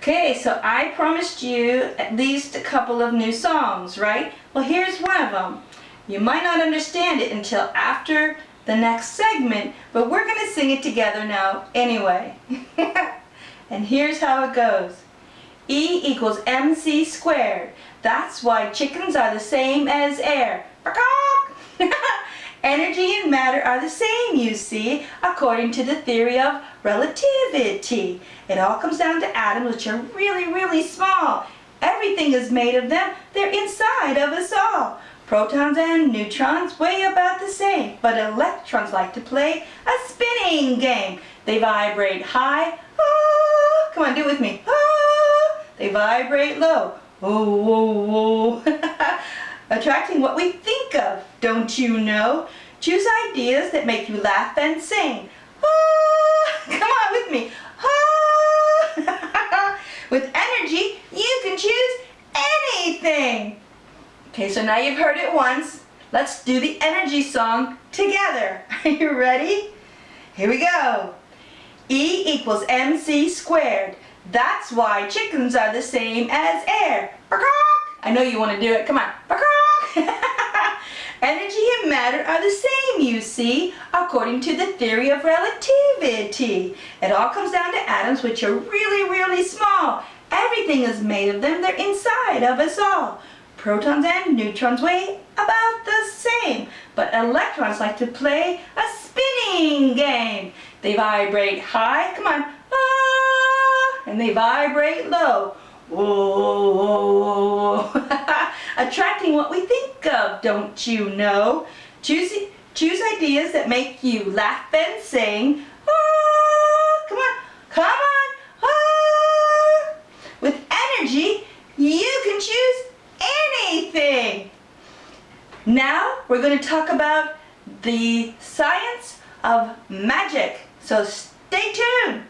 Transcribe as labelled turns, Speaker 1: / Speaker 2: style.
Speaker 1: Okay, so I promised you at least a couple of new songs, right? Well, here's one of them. You might not understand it until after the next segment, but we're going to sing it together now anyway. and here's how it goes. E equals mc squared. That's why chickens are the same as air. Energy and matter are the same, you see, according to the theory of relativity. It all comes down to atoms, which are really, really small. Everything is made of them. They're inside of us all. Protons and neutrons weigh about the same, but electrons like to play a spinning game. They vibrate high. Ah, come on, do it with me. Ah, they vibrate low. Oh. attracting what we think of, don't you know? Choose ideas that make you laugh and sing. Ah, come on with me. Ah. with energy, you can choose anything. Okay, so now you've heard it once. Let's do the energy song together. Are you ready? Here we go. E equals mc squared. That's why chickens are the same as air. I know you want to do it. Come on. Energy and matter are the same, you see, according to the theory of relativity. It all comes down to atoms, which are really, really small. Everything is made of them. They're inside of us all. Protons and neutrons weigh about the same, but electrons like to play a spinning game. They vibrate high, come on, ah, and they vibrate low. Whoa, whoa, whoa. Attracting what we think of, don't you know? Choose, choose ideas that make you laugh and sing. Ah, come on, come on. Ah. With energy, you can choose anything. Now, we're going to talk about the science of magic. So stay tuned.